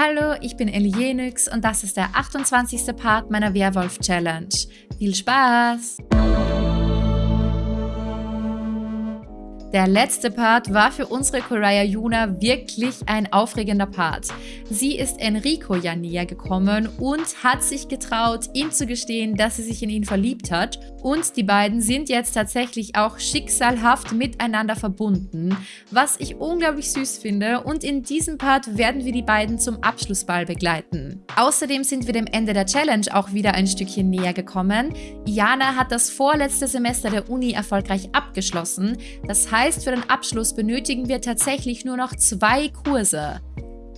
Hallo, ich bin Elienix und das ist der 28. Part meiner Werwolf-Challenge. Viel Spaß! Der letzte Part war für unsere Koraya Yuna wirklich ein aufregender Part. Sie ist Enrico ja näher gekommen und hat sich getraut, ihm zu gestehen, dass sie sich in ihn verliebt hat. Und die beiden sind jetzt tatsächlich auch schicksalhaft miteinander verbunden, was ich unglaublich süß finde. Und in diesem Part werden wir die beiden zum Abschlussball begleiten. Außerdem sind wir dem Ende der Challenge auch wieder ein Stückchen näher gekommen. Iana hat das vorletzte Semester der Uni erfolgreich abgeschlossen. Das heißt, heißt, für den Abschluss benötigen wir tatsächlich nur noch zwei Kurse.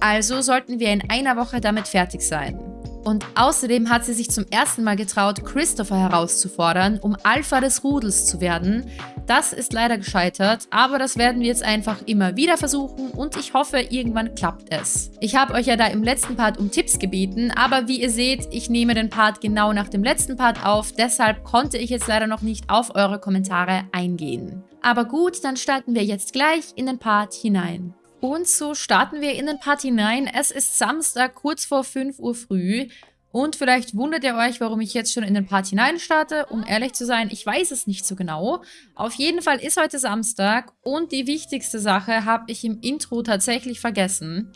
Also sollten wir in einer Woche damit fertig sein. Und außerdem hat sie sich zum ersten Mal getraut, Christopher herauszufordern, um Alpha des Rudels zu werden. Das ist leider gescheitert, aber das werden wir jetzt einfach immer wieder versuchen und ich hoffe, irgendwann klappt es. Ich habe euch ja da im letzten Part um Tipps gebeten, aber wie ihr seht, ich nehme den Part genau nach dem letzten Part auf, deshalb konnte ich jetzt leider noch nicht auf eure Kommentare eingehen. Aber gut, dann starten wir jetzt gleich in den Part hinein. Und so starten wir in den Part hinein. Es ist Samstag, kurz vor 5 Uhr früh. Und vielleicht wundert ihr euch, warum ich jetzt schon in den Part hinein starte. Um ehrlich zu sein, ich weiß es nicht so genau. Auf jeden Fall ist heute Samstag und die wichtigste Sache habe ich im Intro tatsächlich vergessen.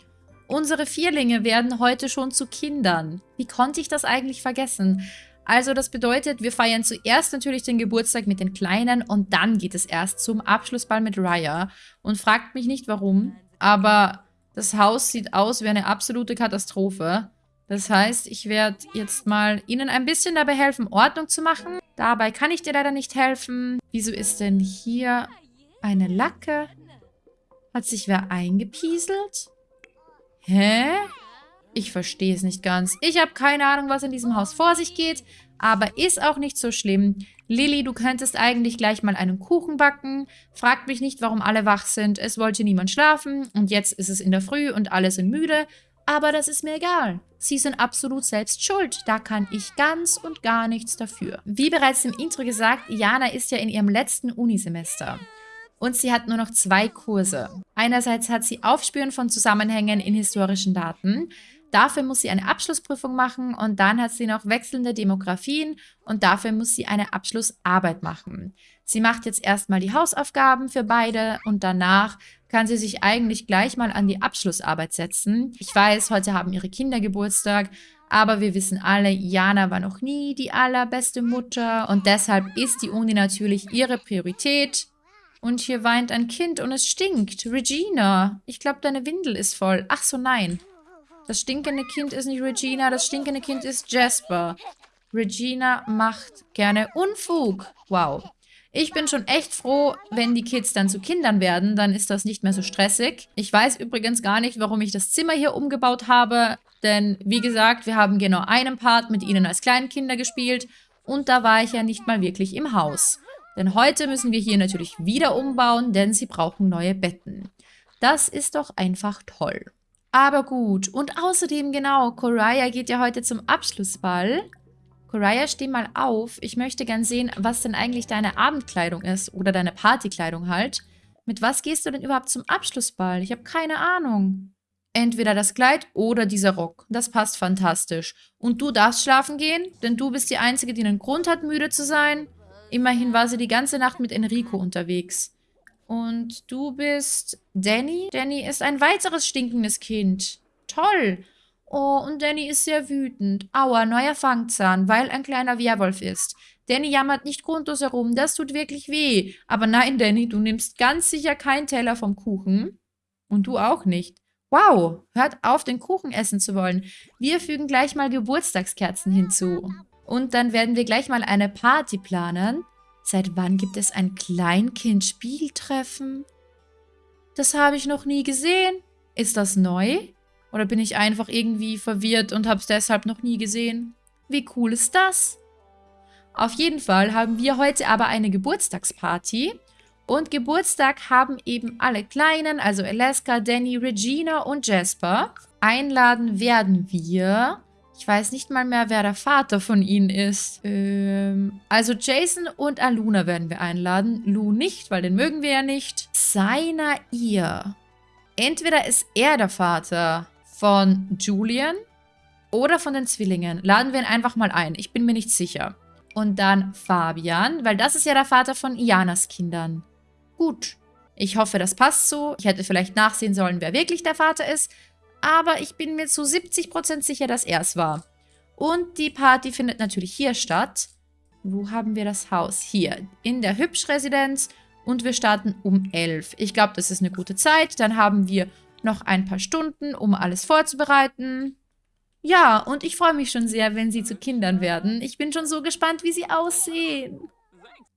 Unsere Vierlinge werden heute schon zu Kindern. Wie konnte ich das eigentlich vergessen? Also das bedeutet, wir feiern zuerst natürlich den Geburtstag mit den Kleinen und dann geht es erst zum Abschlussball mit Raya. Und fragt mich nicht warum, aber das Haus sieht aus wie eine absolute Katastrophe. Das heißt, ich werde jetzt mal Ihnen ein bisschen dabei helfen, Ordnung zu machen. Dabei kann ich dir leider nicht helfen. Wieso ist denn hier eine Lacke? Hat sich wer eingepieselt? Hä? Ich verstehe es nicht ganz. Ich habe keine Ahnung, was in diesem Haus vor sich geht. Aber ist auch nicht so schlimm. Lilly, du könntest eigentlich gleich mal einen Kuchen backen. Fragt mich nicht, warum alle wach sind. Es wollte niemand schlafen und jetzt ist es in der Früh und alle sind müde. Aber das ist mir egal. Sie sind absolut selbst schuld. Da kann ich ganz und gar nichts dafür. Wie bereits im Intro gesagt, Jana ist ja in ihrem letzten Unisemester. Und sie hat nur noch zwei Kurse. Einerseits hat sie Aufspüren von Zusammenhängen in historischen Daten. Dafür muss sie eine Abschlussprüfung machen und dann hat sie noch wechselnde Demografien und dafür muss sie eine Abschlussarbeit machen. Sie macht jetzt erstmal die Hausaufgaben für beide und danach kann sie sich eigentlich gleich mal an die Abschlussarbeit setzen. Ich weiß, heute haben ihre Kinder Geburtstag, aber wir wissen alle, Jana war noch nie die allerbeste Mutter und deshalb ist die Uni natürlich ihre Priorität. Und hier weint ein Kind und es stinkt. Regina, ich glaube, deine Windel ist voll. Ach so, nein. Das stinkende Kind ist nicht Regina, das stinkende Kind ist Jasper. Regina macht gerne Unfug. Wow. Ich bin schon echt froh, wenn die Kids dann zu Kindern werden, dann ist das nicht mehr so stressig. Ich weiß übrigens gar nicht, warum ich das Zimmer hier umgebaut habe, denn wie gesagt, wir haben genau einen Part mit ihnen als kleinen Kinder gespielt und da war ich ja nicht mal wirklich im Haus. Denn heute müssen wir hier natürlich wieder umbauen, denn sie brauchen neue Betten. Das ist doch einfach toll. Aber gut. Und außerdem, genau, Koraya geht ja heute zum Abschlussball. Koraya, steh mal auf. Ich möchte gern sehen, was denn eigentlich deine Abendkleidung ist. Oder deine Partykleidung halt. Mit was gehst du denn überhaupt zum Abschlussball? Ich habe keine Ahnung. Entweder das Kleid oder dieser Rock. Das passt fantastisch. Und du darfst schlafen gehen, denn du bist die Einzige, die einen Grund hat, müde zu sein. Immerhin war sie die ganze Nacht mit Enrico unterwegs. Und du bist Danny? Danny ist ein weiteres stinkendes Kind. Toll. Oh, und Danny ist sehr wütend. Aua, neuer Fangzahn, weil ein kleiner Werwolf ist. Danny jammert nicht grundlos herum, das tut wirklich weh. Aber nein, Danny, du nimmst ganz sicher keinen Teller vom Kuchen. Und du auch nicht. Wow, hört auf, den Kuchen essen zu wollen. Wir fügen gleich mal Geburtstagskerzen hinzu. Und dann werden wir gleich mal eine Party planen. Seit wann gibt es ein Kleinkind-Spieltreffen? Das habe ich noch nie gesehen. Ist das neu? Oder bin ich einfach irgendwie verwirrt und habe es deshalb noch nie gesehen? Wie cool ist das? Auf jeden Fall haben wir heute aber eine Geburtstagsparty. Und Geburtstag haben eben alle Kleinen, also Alaska, Danny, Regina und Jasper. Einladen werden wir ich weiß nicht mal mehr, wer der Vater von ihnen ist. Ähm, also Jason und Aluna werden wir einladen. Lou nicht, weil den mögen wir ja nicht. Seiner ihr. Entweder ist er der Vater von Julian oder von den Zwillingen. Laden wir ihn einfach mal ein. Ich bin mir nicht sicher. Und dann Fabian, weil das ist ja der Vater von Ianas Kindern. Gut. Ich hoffe, das passt so. Ich hätte vielleicht nachsehen sollen, wer wirklich der Vater ist. Aber ich bin mir zu 70% sicher, dass er es war. Und die Party findet natürlich hier statt. Wo haben wir das Haus? Hier, in der Hübsch-Residenz. Und wir starten um 11. Ich glaube, das ist eine gute Zeit. Dann haben wir noch ein paar Stunden, um alles vorzubereiten. Ja, und ich freue mich schon sehr, wenn sie zu Kindern werden. Ich bin schon so gespannt, wie sie aussehen.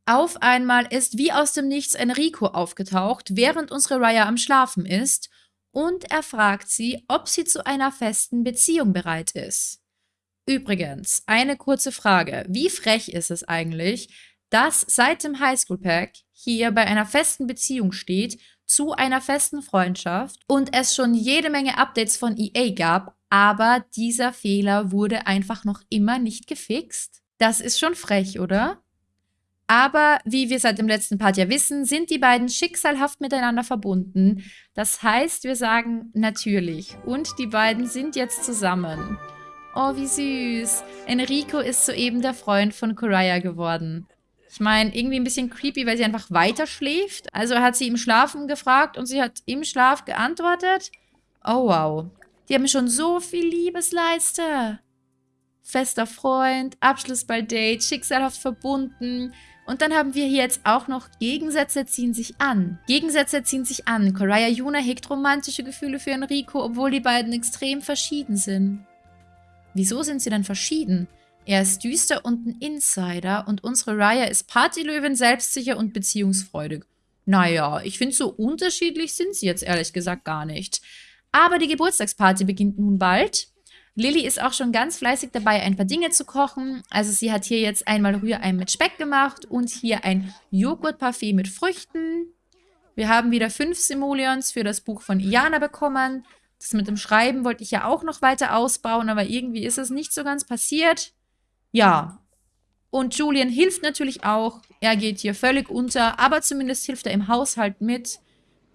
Auf einmal ist wie aus dem Nichts Enrico aufgetaucht, während unsere Raya am Schlafen ist, und er fragt sie, ob sie zu einer festen Beziehung bereit ist. Übrigens, eine kurze Frage. Wie frech ist es eigentlich, dass seit dem Highschool-Pack hier bei einer festen Beziehung steht, zu einer festen Freundschaft und es schon jede Menge Updates von EA gab, aber dieser Fehler wurde einfach noch immer nicht gefixt? Das ist schon frech, oder? Aber wie wir seit dem letzten Part ja wissen, sind die beiden schicksalhaft miteinander verbunden. Das heißt, wir sagen natürlich. Und die beiden sind jetzt zusammen. Oh, wie süß. Enrico ist soeben der Freund von Coraya geworden. Ich meine, irgendwie ein bisschen creepy, weil sie einfach weiter schläft. Also hat sie im Schlafen gefragt und sie hat im Schlaf geantwortet. Oh, wow. Die haben schon so viel Liebesleiste. Fester Freund, Abschlussballdate, schicksalhaft verbunden. Und dann haben wir hier jetzt auch noch Gegensätze ziehen sich an. Gegensätze ziehen sich an. Coraya Yuna hegt romantische Gefühle für Enrico, obwohl die beiden extrem verschieden sind. Wieso sind sie denn verschieden? Er ist düster und ein Insider und unsere Raya ist Partylöwin, selbstsicher und beziehungsfreudig. Naja, ich finde, so unterschiedlich sind sie jetzt ehrlich gesagt gar nicht. Aber die Geburtstagsparty beginnt nun bald. Lilly ist auch schon ganz fleißig dabei, ein paar Dinge zu kochen. Also sie hat hier jetzt einmal Rührei mit Speck gemacht und hier ein Joghurtparfait mit Früchten. Wir haben wieder fünf Simoleons für das Buch von Iana bekommen. Das mit dem Schreiben wollte ich ja auch noch weiter ausbauen, aber irgendwie ist es nicht so ganz passiert. Ja. Und Julian hilft natürlich auch. Er geht hier völlig unter, aber zumindest hilft er im Haushalt mit.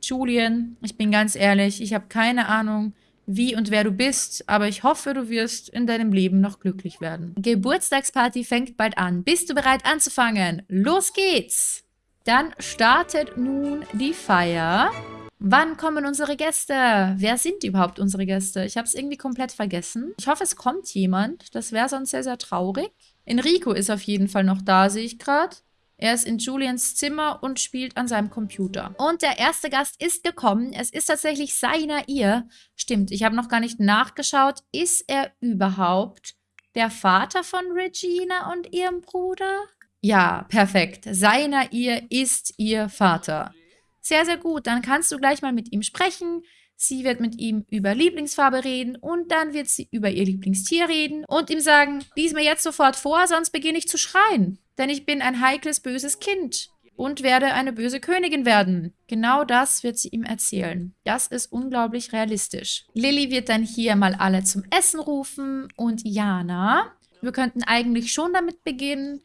Julian, ich bin ganz ehrlich, ich habe keine Ahnung, wie und wer du bist, aber ich hoffe, du wirst in deinem Leben noch glücklich werden. Geburtstagsparty fängt bald an. Bist du bereit anzufangen? Los geht's! Dann startet nun die Feier. Wann kommen unsere Gäste? Wer sind überhaupt unsere Gäste? Ich habe es irgendwie komplett vergessen. Ich hoffe, es kommt jemand. Das wäre sonst sehr, sehr traurig. Enrico ist auf jeden Fall noch da, sehe ich gerade. Er ist in Julians Zimmer und spielt an seinem Computer. Und der erste Gast ist gekommen. Es ist tatsächlich seiner ihr. Stimmt, ich habe noch gar nicht nachgeschaut. Ist er überhaupt der Vater von Regina und ihrem Bruder? Ja, perfekt. Seiner ihr ist ihr Vater. Sehr, sehr gut. Dann kannst du gleich mal mit ihm sprechen. Sie wird mit ihm über Lieblingsfarbe reden und dann wird sie über ihr Lieblingstier reden und ihm sagen, lies mir jetzt sofort vor, sonst beginne ich zu schreien. Denn ich bin ein heikles, böses Kind und werde eine böse Königin werden. Genau das wird sie ihm erzählen. Das ist unglaublich realistisch. Lilly wird dann hier mal alle zum Essen rufen und Jana. Wir könnten eigentlich schon damit beginnen,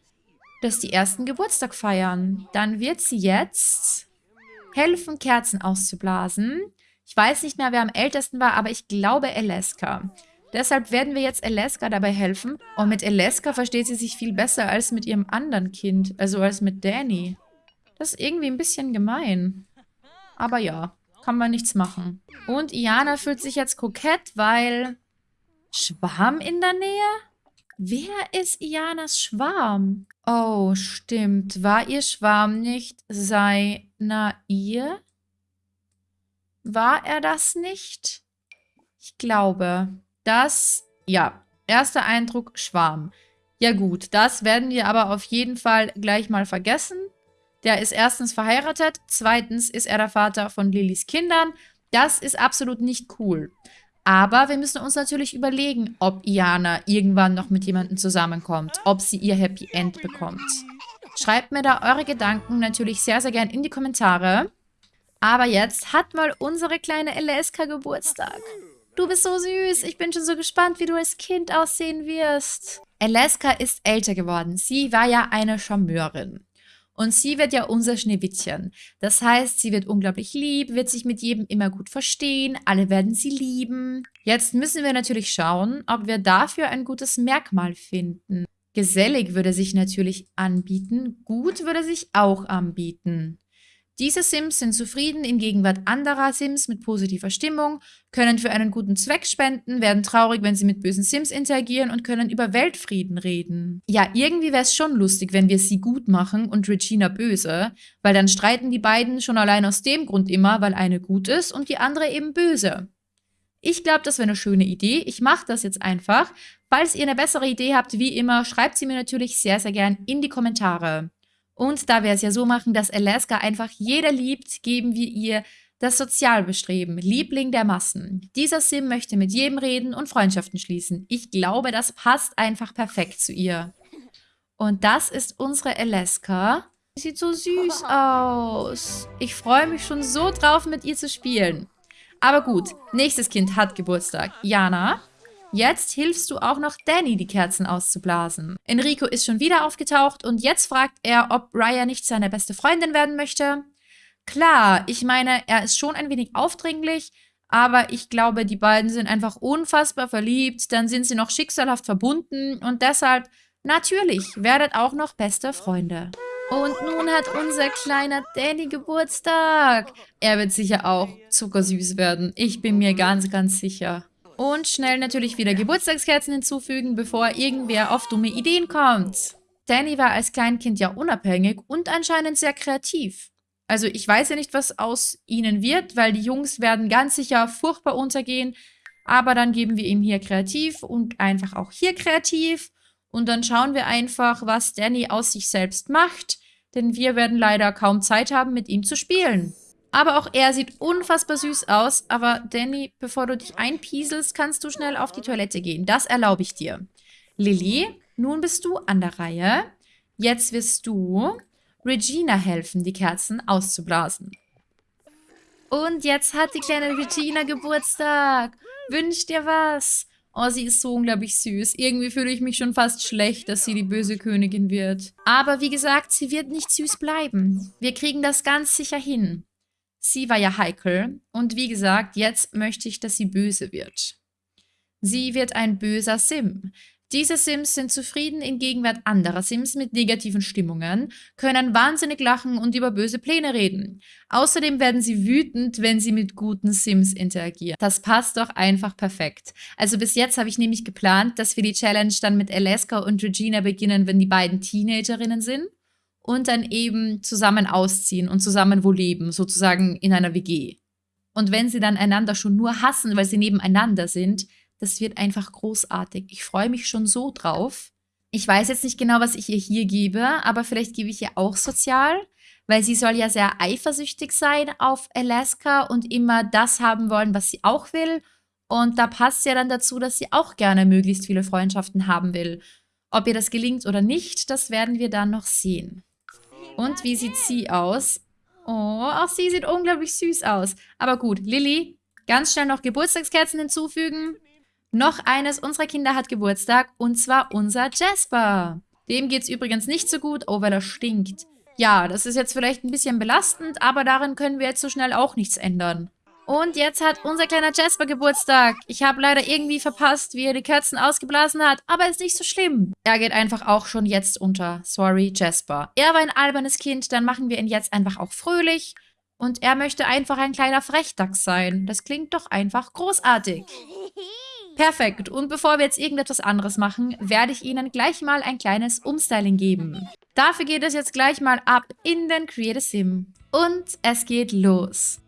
dass die ersten Geburtstag feiern. Dann wird sie jetzt helfen, Kerzen auszublasen. Ich weiß nicht mehr, wer am ältesten war, aber ich glaube Eleska. Deshalb werden wir jetzt Eleska dabei helfen. Und mit Eleska versteht sie sich viel besser als mit ihrem anderen Kind, also als mit Danny. Das ist irgendwie ein bisschen gemein. Aber ja, kann man nichts machen. Und Iana fühlt sich jetzt kokett, weil... Schwarm in der Nähe? Wer ist Ianas Schwarm? Oh, stimmt. War ihr Schwarm nicht seiner ihr? War er das nicht? Ich glaube, das... Ja, erster Eindruck, Schwarm. Ja gut, das werden wir aber auf jeden Fall gleich mal vergessen. Der ist erstens verheiratet, zweitens ist er der Vater von Lillys Kindern. Das ist absolut nicht cool. Aber wir müssen uns natürlich überlegen, ob Iana irgendwann noch mit jemandem zusammenkommt, ob sie ihr Happy End bekommt. Schreibt mir da eure Gedanken natürlich sehr, sehr gern in die Kommentare. Aber jetzt hat mal unsere kleine LSK Geburtstag. Du bist so süß. Ich bin schon so gespannt, wie du als Kind aussehen wirst. Alaska ist älter geworden. Sie war ja eine Charmeurin. Und sie wird ja unser Schneewittchen. Das heißt, sie wird unglaublich lieb, wird sich mit jedem immer gut verstehen, alle werden sie lieben. Jetzt müssen wir natürlich schauen, ob wir dafür ein gutes Merkmal finden. Gesellig würde sich natürlich anbieten, gut würde sich auch anbieten. Diese Sims sind zufrieden in Gegenwart anderer Sims mit positiver Stimmung, können für einen guten Zweck spenden, werden traurig, wenn sie mit bösen Sims interagieren und können über Weltfrieden reden. Ja, irgendwie wäre es schon lustig, wenn wir sie gut machen und Regina böse, weil dann streiten die beiden schon allein aus dem Grund immer, weil eine gut ist und die andere eben böse. Ich glaube, das wäre eine schöne Idee. Ich mache das jetzt einfach. Falls ihr eine bessere Idee habt, wie immer, schreibt sie mir natürlich sehr, sehr gern in die Kommentare. Und da wir es ja so machen, dass Alaska einfach jeder liebt, geben wir ihr das Sozialbestreben, Liebling der Massen. Dieser Sim möchte mit jedem reden und Freundschaften schließen. Ich glaube, das passt einfach perfekt zu ihr. Und das ist unsere Alaska. Sieht so süß aus. Ich freue mich schon so drauf, mit ihr zu spielen. Aber gut, nächstes Kind hat Geburtstag. Jana, Jetzt hilfst du auch noch Danny, die Kerzen auszublasen. Enrico ist schon wieder aufgetaucht und jetzt fragt er, ob Raya nicht seine beste Freundin werden möchte. Klar, ich meine, er ist schon ein wenig aufdringlich, aber ich glaube, die beiden sind einfach unfassbar verliebt, dann sind sie noch schicksalhaft verbunden und deshalb, natürlich, werdet auch noch beste Freunde. Und nun hat unser kleiner Danny Geburtstag. Er wird sicher auch zuckersüß werden. Ich bin mir ganz, ganz sicher. Und schnell natürlich wieder Geburtstagskerzen hinzufügen, bevor irgendwer auf dumme Ideen kommt. Danny war als Kleinkind ja unabhängig und anscheinend sehr kreativ. Also ich weiß ja nicht, was aus ihnen wird, weil die Jungs werden ganz sicher furchtbar untergehen. Aber dann geben wir ihm hier kreativ und einfach auch hier kreativ. Und dann schauen wir einfach, was Danny aus sich selbst macht. Denn wir werden leider kaum Zeit haben, mit ihm zu spielen. Aber auch er sieht unfassbar süß aus. Aber Danny, bevor du dich einpieselst, kannst du schnell auf die Toilette gehen. Das erlaube ich dir. Lilly, nun bist du an der Reihe. Jetzt wirst du Regina helfen, die Kerzen auszublasen. Und jetzt hat die kleine Regina Geburtstag. Wünsch dir was. Oh, sie ist so unglaublich süß. Irgendwie fühle ich mich schon fast schlecht, dass sie die böse Königin wird. Aber wie gesagt, sie wird nicht süß bleiben. Wir kriegen das ganz sicher hin. Sie war ja heikel und wie gesagt, jetzt möchte ich, dass sie böse wird. Sie wird ein böser Sim. Diese Sims sind zufrieden in Gegenwart anderer Sims mit negativen Stimmungen, können wahnsinnig lachen und über böse Pläne reden. Außerdem werden sie wütend, wenn sie mit guten Sims interagieren. Das passt doch einfach perfekt. Also bis jetzt habe ich nämlich geplant, dass wir die Challenge dann mit Alaska und Regina beginnen, wenn die beiden Teenagerinnen sind und dann eben zusammen ausziehen und zusammen wo leben, sozusagen in einer WG. Und wenn sie dann einander schon nur hassen, weil sie nebeneinander sind, das wird einfach großartig. Ich freue mich schon so drauf. Ich weiß jetzt nicht genau, was ich ihr hier gebe, aber vielleicht gebe ich ihr auch sozial, weil sie soll ja sehr eifersüchtig sein auf Alaska und immer das haben wollen, was sie auch will. Und da passt ja dann dazu, dass sie auch gerne möglichst viele Freundschaften haben will. Ob ihr das gelingt oder nicht, das werden wir dann noch sehen. Und wie sieht sie aus? Oh, auch sie sieht unglaublich süß aus. Aber gut, Lilly, ganz schnell noch Geburtstagskerzen hinzufügen. Noch eines unserer Kinder hat Geburtstag und zwar unser Jasper. Dem geht's übrigens nicht so gut, oh, weil er stinkt. Ja, das ist jetzt vielleicht ein bisschen belastend, aber darin können wir jetzt so schnell auch nichts ändern. Und jetzt hat unser kleiner Jasper Geburtstag. Ich habe leider irgendwie verpasst, wie er die Kerzen ausgeblasen hat, aber ist nicht so schlimm. Er geht einfach auch schon jetzt unter. Sorry, Jasper. Er war ein albernes Kind, dann machen wir ihn jetzt einfach auch fröhlich. Und er möchte einfach ein kleiner Frechdachs sein. Das klingt doch einfach großartig. Perfekt. Und bevor wir jetzt irgendetwas anderes machen, werde ich Ihnen gleich mal ein kleines Umstyling geben. Dafür geht es jetzt gleich mal ab in den Create a Sim. Und es geht los.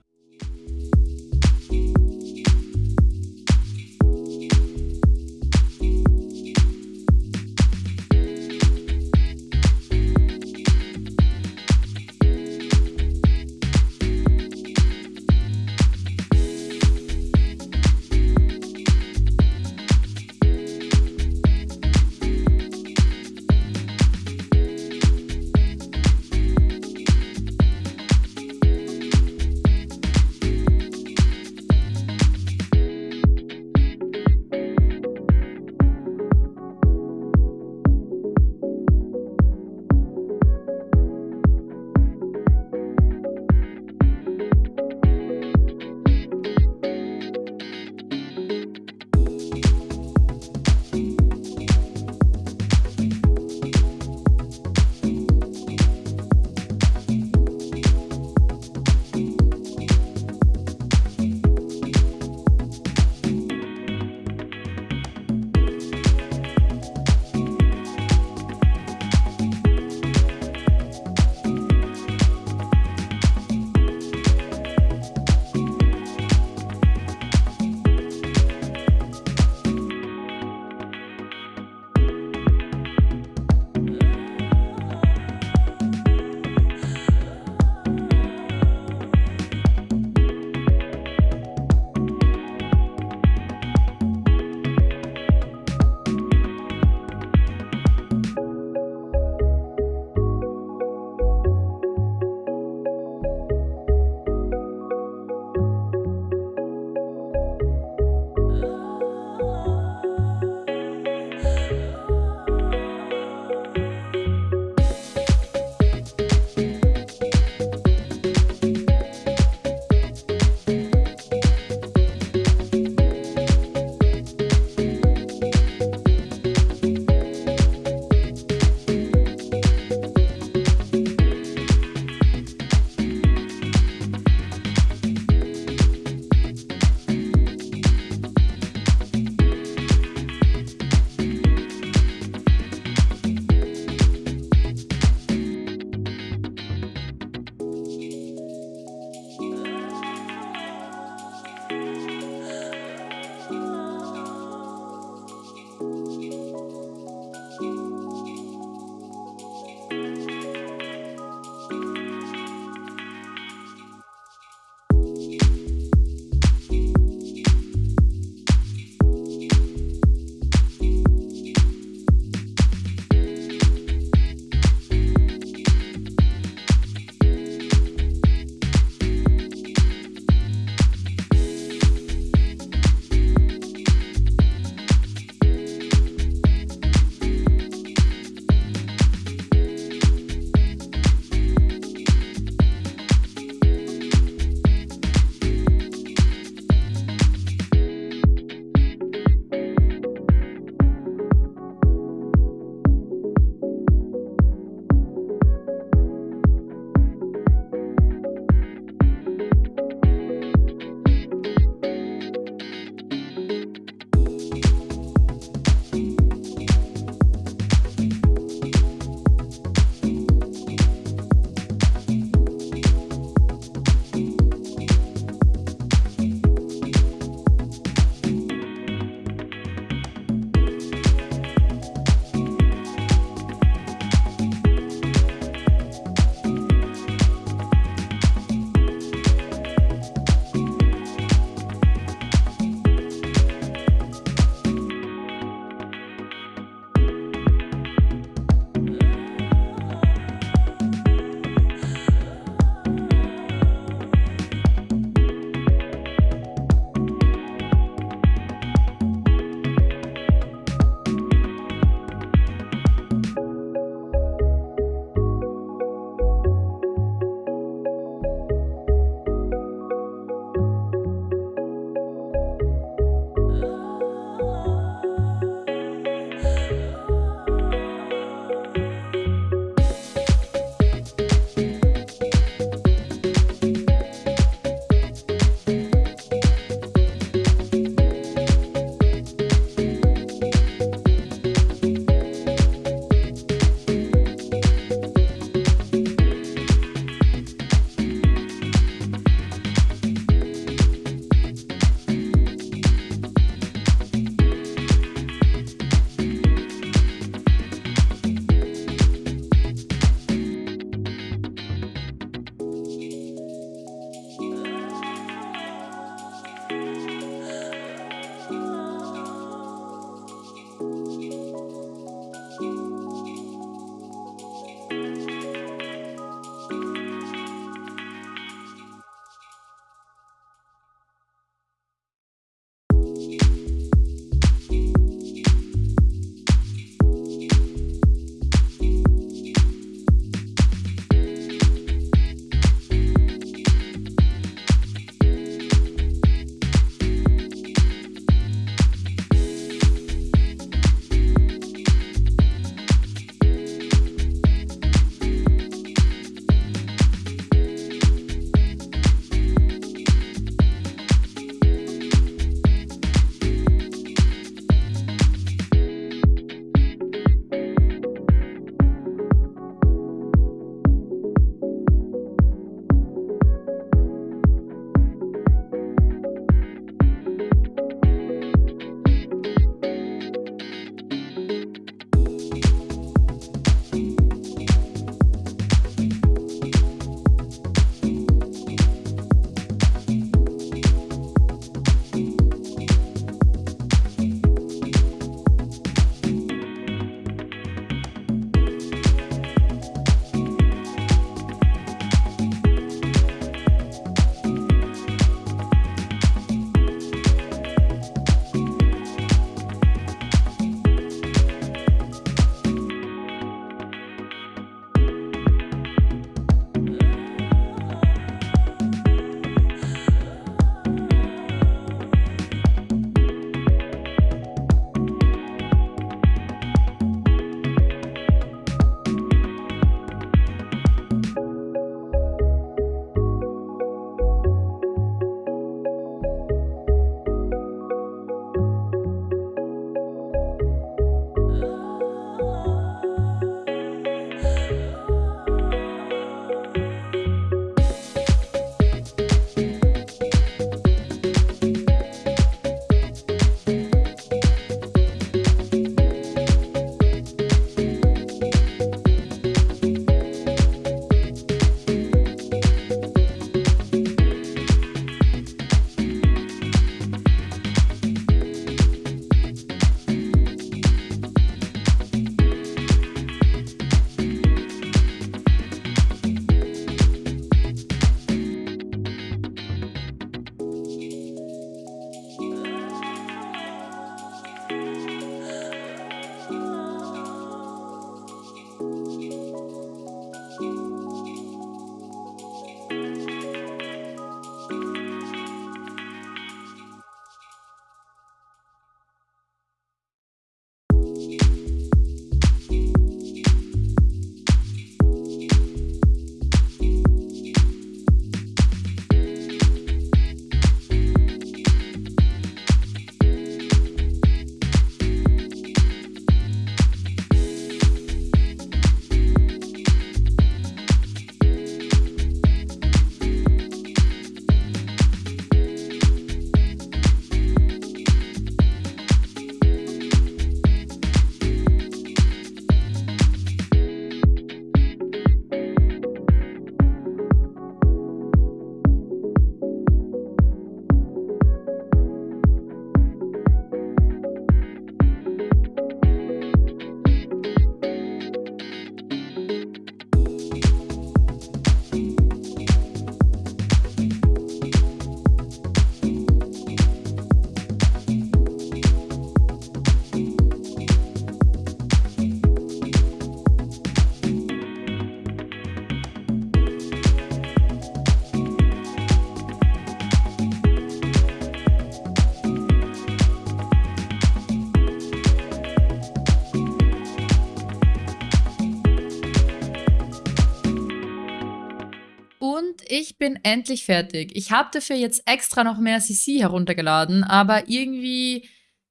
Bin endlich fertig. Ich habe dafür jetzt extra noch mehr CC heruntergeladen, aber irgendwie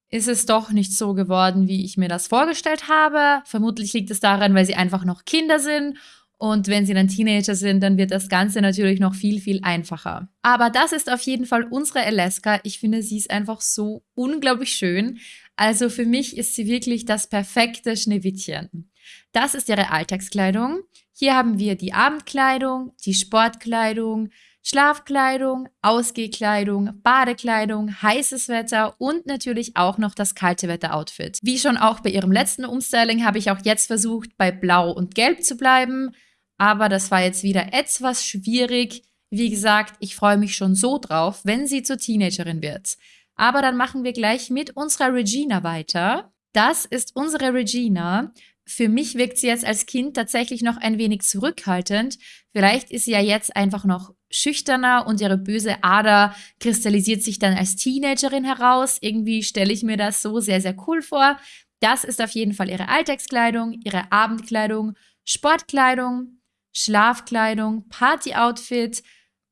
ist es doch nicht so geworden, wie ich mir das vorgestellt habe. Vermutlich liegt es daran, weil sie einfach noch Kinder sind und wenn sie dann Teenager sind, dann wird das Ganze natürlich noch viel, viel einfacher. Aber das ist auf jeden Fall unsere Alaska. Ich finde, sie ist einfach so unglaublich schön. Also für mich ist sie wirklich das perfekte Schneewittchen. Das ist ihre Alltagskleidung. Hier haben wir die Abendkleidung, die Sportkleidung, Schlafkleidung, Ausgehkleidung, Badekleidung, heißes Wetter und natürlich auch noch das kalte Wetter-Outfit. Wie schon auch bei ihrem letzten Umstyling habe ich auch jetzt versucht, bei Blau und Gelb zu bleiben aber das war jetzt wieder etwas schwierig. Wie gesagt, ich freue mich schon so drauf, wenn sie zur Teenagerin wird. Aber dann machen wir gleich mit unserer Regina weiter. Das ist unsere Regina. Für mich wirkt sie jetzt als Kind tatsächlich noch ein wenig zurückhaltend. Vielleicht ist sie ja jetzt einfach noch schüchterner und ihre böse Ader kristallisiert sich dann als Teenagerin heraus. Irgendwie stelle ich mir das so sehr, sehr cool vor. Das ist auf jeden Fall ihre Alltagskleidung, ihre Abendkleidung, Sportkleidung, Schlafkleidung, Partyoutfit,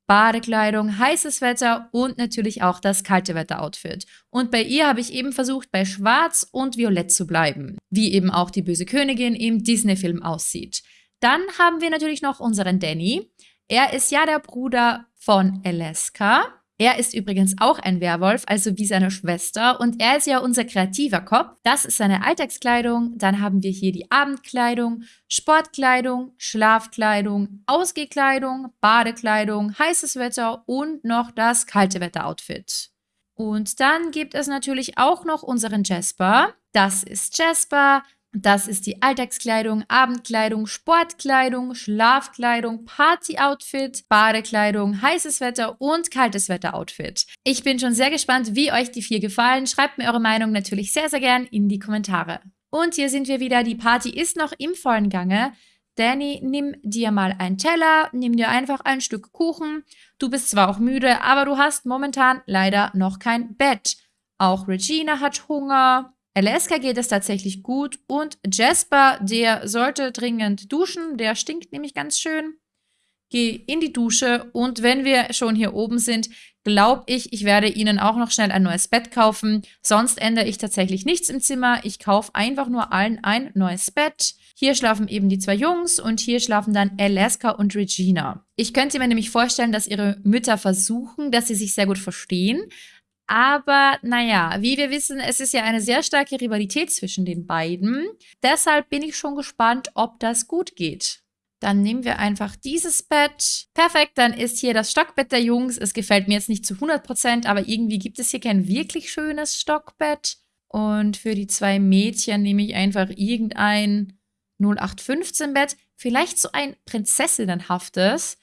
Badekleidung, heißes Wetter und natürlich auch das kalte Wetter-Outfit. Und bei ihr habe ich eben versucht, bei Schwarz und Violett zu bleiben, wie eben auch die böse Königin im Disney-Film aussieht. Dann haben wir natürlich noch unseren Danny. Er ist ja der Bruder von Alaska. Er ist übrigens auch ein Werwolf, also wie seine Schwester. Und er ist ja unser kreativer Kopf. Das ist seine Alltagskleidung. Dann haben wir hier die Abendkleidung, Sportkleidung, Schlafkleidung, Ausgehkleidung, Badekleidung, heißes Wetter und noch das kalte Wetter-Outfit. Und dann gibt es natürlich auch noch unseren Jasper. Das ist Jasper. Das ist die Alltagskleidung, Abendkleidung, Sportkleidung, Schlafkleidung, Partyoutfit, Badekleidung, heißes Wetter und kaltes Wetter-Outfit. Ich bin schon sehr gespannt, wie euch die vier gefallen. Schreibt mir eure Meinung natürlich sehr, sehr gern in die Kommentare. Und hier sind wir wieder. Die Party ist noch im vollen Gange. Danny, nimm dir mal einen Teller, nimm dir einfach ein Stück Kuchen. Du bist zwar auch müde, aber du hast momentan leider noch kein Bett. Auch Regina hat Hunger. Alaska geht es tatsächlich gut und Jasper, der sollte dringend duschen, der stinkt nämlich ganz schön. Geh in die Dusche und wenn wir schon hier oben sind, glaube ich, ich werde ihnen auch noch schnell ein neues Bett kaufen. Sonst ändere ich tatsächlich nichts im Zimmer. Ich kaufe einfach nur allen ein neues Bett. Hier schlafen eben die zwei Jungs und hier schlafen dann Alaska und Regina. Ich könnte mir nämlich vorstellen, dass ihre Mütter versuchen, dass sie sich sehr gut verstehen. Aber naja, wie wir wissen, es ist ja eine sehr starke Rivalität zwischen den beiden. Deshalb bin ich schon gespannt, ob das gut geht. Dann nehmen wir einfach dieses Bett. Perfekt, dann ist hier das Stockbett der Jungs. Es gefällt mir jetzt nicht zu 100%, aber irgendwie gibt es hier kein wirklich schönes Stockbett. Und für die zwei Mädchen nehme ich einfach irgendein 0815-Bett. Vielleicht so ein prinzessinnenhaftes.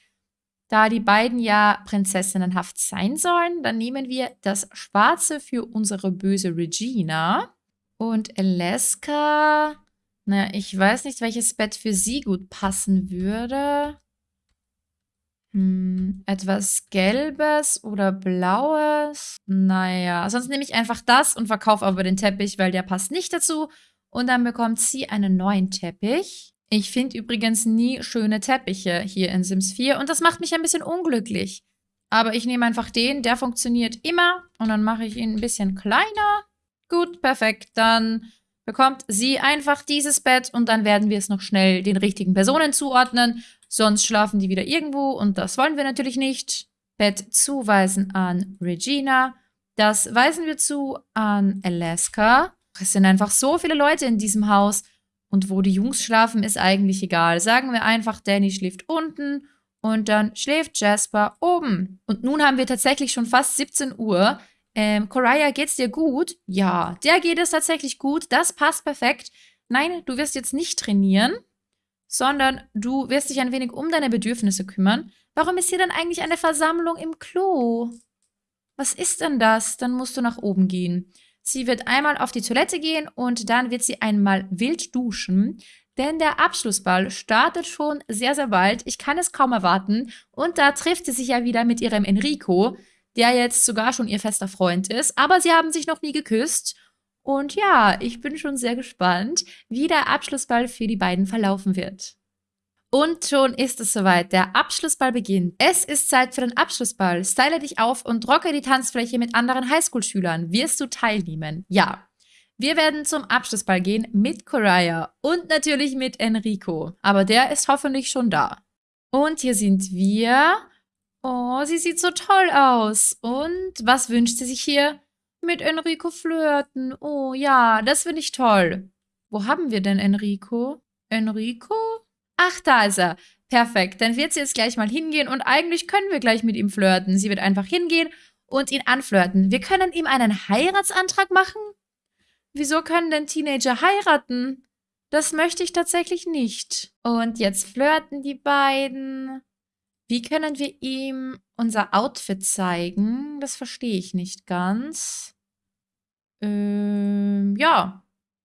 Da die beiden ja prinzessinnenhaft sein sollen, dann nehmen wir das Schwarze für unsere böse Regina. Und Alaska, naja, ich weiß nicht, welches Bett für sie gut passen würde. Hm, etwas Gelbes oder Blaues? Naja, sonst nehme ich einfach das und verkaufe aber den Teppich, weil der passt nicht dazu. Und dann bekommt sie einen neuen Teppich. Ich finde übrigens nie schöne Teppiche hier in Sims 4 und das macht mich ein bisschen unglücklich. Aber ich nehme einfach den, der funktioniert immer und dann mache ich ihn ein bisschen kleiner. Gut, perfekt. Dann bekommt sie einfach dieses Bett und dann werden wir es noch schnell den richtigen Personen zuordnen. Sonst schlafen die wieder irgendwo und das wollen wir natürlich nicht. Bett zuweisen an Regina. Das weisen wir zu an Alaska. Es sind einfach so viele Leute in diesem Haus. Und wo die Jungs schlafen, ist eigentlich egal. Sagen wir einfach, Danny schläft unten und dann schläft Jasper oben. Und nun haben wir tatsächlich schon fast 17 Uhr. Ähm, Coraya, geht's dir gut? Ja, der geht es tatsächlich gut. Das passt perfekt. Nein, du wirst jetzt nicht trainieren, sondern du wirst dich ein wenig um deine Bedürfnisse kümmern. Warum ist hier denn eigentlich eine Versammlung im Klo? Was ist denn das? Dann musst du nach oben gehen. Sie wird einmal auf die Toilette gehen und dann wird sie einmal wild duschen. Denn der Abschlussball startet schon sehr, sehr bald. Ich kann es kaum erwarten. Und da trifft sie sich ja wieder mit ihrem Enrico, der jetzt sogar schon ihr fester Freund ist. Aber sie haben sich noch nie geküsst. Und ja, ich bin schon sehr gespannt, wie der Abschlussball für die beiden verlaufen wird. Und schon ist es soweit. Der Abschlussball beginnt. Es ist Zeit für den Abschlussball. Style dich auf und rocke die Tanzfläche mit anderen Highschool-Schülern. Wirst du teilnehmen? Ja. Wir werden zum Abschlussball gehen mit Coraya und natürlich mit Enrico. Aber der ist hoffentlich schon da. Und hier sind wir. Oh, sie sieht so toll aus. Und was wünscht sie sich hier? Mit Enrico flirten. Oh ja, das finde ich toll. Wo haben wir denn Enrico? Enrico? Ach, da ist er. Perfekt. Dann wird sie jetzt gleich mal hingehen und eigentlich können wir gleich mit ihm flirten. Sie wird einfach hingehen und ihn anflirten. Wir können ihm einen Heiratsantrag machen? Wieso können denn Teenager heiraten? Das möchte ich tatsächlich nicht. Und jetzt flirten die beiden. Wie können wir ihm unser Outfit zeigen? Das verstehe ich nicht ganz. Ähm, ja,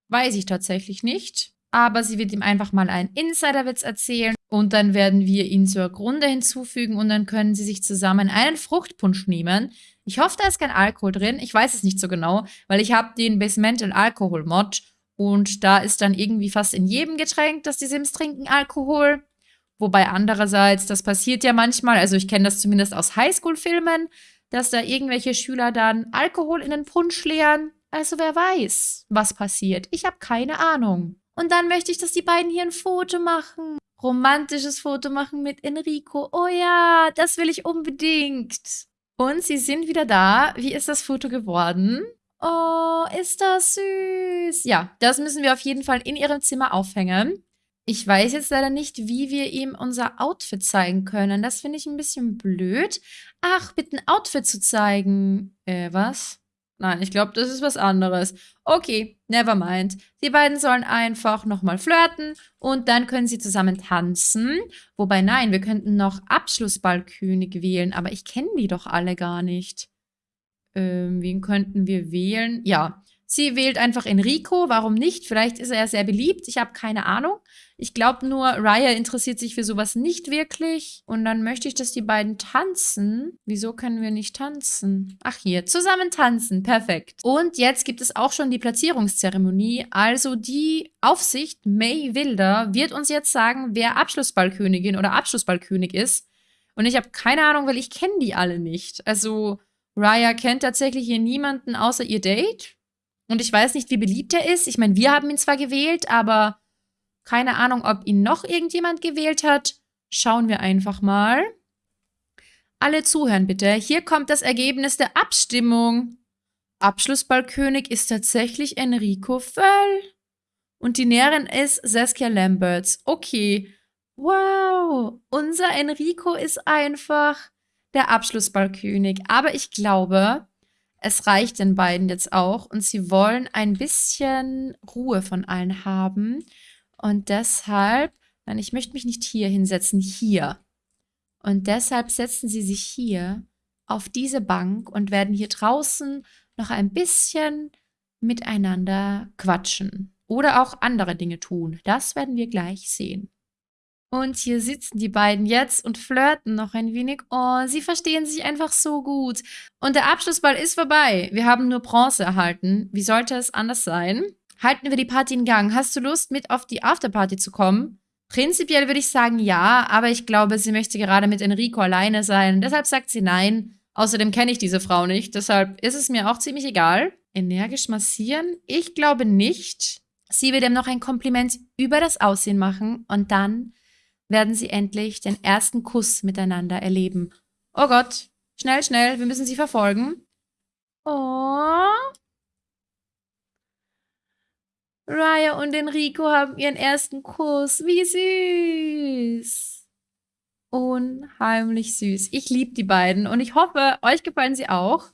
weiß ich tatsächlich nicht aber sie wird ihm einfach mal einen Insiderwitz erzählen und dann werden wir ihn zur Grunde hinzufügen und dann können sie sich zusammen einen Fruchtpunsch nehmen. Ich hoffe, da ist kein Alkohol drin. Ich weiß es nicht so genau, weil ich habe den Basemental Alkohol Mod und da ist dann irgendwie fast in jedem Getränk, das die Sims trinken, Alkohol. Wobei andererseits, das passiert ja manchmal, also ich kenne das zumindest aus Highschool-Filmen, dass da irgendwelche Schüler dann Alkohol in den Punsch leeren. Also wer weiß, was passiert. Ich habe keine Ahnung. Und dann möchte ich, dass die beiden hier ein Foto machen. Romantisches Foto machen mit Enrico. Oh ja, das will ich unbedingt. Und sie sind wieder da. Wie ist das Foto geworden? Oh, ist das süß. Ja, das müssen wir auf jeden Fall in ihrem Zimmer aufhängen. Ich weiß jetzt leider nicht, wie wir ihm unser Outfit zeigen können. Das finde ich ein bisschen blöd. Ach, bitte ein Outfit zu zeigen. Äh, was? Nein, ich glaube, das ist was anderes. Okay, never mind. Die beiden sollen einfach nochmal flirten und dann können sie zusammen tanzen. Wobei, nein, wir könnten noch Abschlussballkönig wählen, aber ich kenne die doch alle gar nicht. Ähm, wen könnten wir wählen? Ja, Sie wählt einfach Enrico. Warum nicht? Vielleicht ist er sehr beliebt. Ich habe keine Ahnung. Ich glaube nur, Raya interessiert sich für sowas nicht wirklich. Und dann möchte ich, dass die beiden tanzen. Wieso können wir nicht tanzen? Ach hier, zusammen tanzen. Perfekt. Und jetzt gibt es auch schon die Platzierungszeremonie. Also die Aufsicht May Wilder wird uns jetzt sagen, wer Abschlussballkönigin oder Abschlussballkönig ist. Und ich habe keine Ahnung, weil ich kenne die alle nicht. Also Raya kennt tatsächlich hier niemanden außer ihr Date. Und ich weiß nicht, wie beliebt er ist. Ich meine, wir haben ihn zwar gewählt, aber keine Ahnung, ob ihn noch irgendjemand gewählt hat. Schauen wir einfach mal. Alle zuhören bitte. Hier kommt das Ergebnis der Abstimmung. Abschlussballkönig ist tatsächlich Enrico Völl. Und die Näherin ist Saskia Lamberts. Okay. Wow. Unser Enrico ist einfach der Abschlussballkönig. Aber ich glaube, es reicht den beiden jetzt auch und sie wollen ein bisschen Ruhe von allen haben. Und deshalb, nein, ich möchte mich nicht hier hinsetzen, hier. Und deshalb setzen sie sich hier auf diese Bank und werden hier draußen noch ein bisschen miteinander quatschen. Oder auch andere Dinge tun. Das werden wir gleich sehen. Und hier sitzen die beiden jetzt und flirten noch ein wenig. Oh, sie verstehen sich einfach so gut. Und der Abschlussball ist vorbei. Wir haben nur Bronze erhalten. Wie sollte es anders sein? Halten wir die Party in Gang. Hast du Lust, mit auf die Afterparty zu kommen? Prinzipiell würde ich sagen ja, aber ich glaube, sie möchte gerade mit Enrico alleine sein. Deshalb sagt sie nein. Außerdem kenne ich diese Frau nicht. Deshalb ist es mir auch ziemlich egal. Energisch massieren? Ich glaube nicht. Sie wird ihm noch ein Kompliment über das Aussehen machen und dann werden sie endlich den ersten Kuss miteinander erleben. Oh Gott, schnell, schnell, wir müssen sie verfolgen. Oh. Raya und Enrico haben ihren ersten Kuss. Wie süß. Unheimlich süß. Ich liebe die beiden und ich hoffe, euch gefallen sie auch.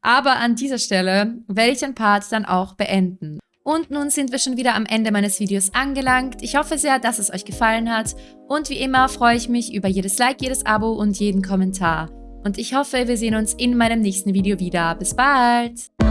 Aber an dieser Stelle werde ich den Part dann auch beenden. Und nun sind wir schon wieder am Ende meines Videos angelangt. Ich hoffe sehr, dass es euch gefallen hat. Und wie immer freue ich mich über jedes Like, jedes Abo und jeden Kommentar. Und ich hoffe, wir sehen uns in meinem nächsten Video wieder. Bis bald!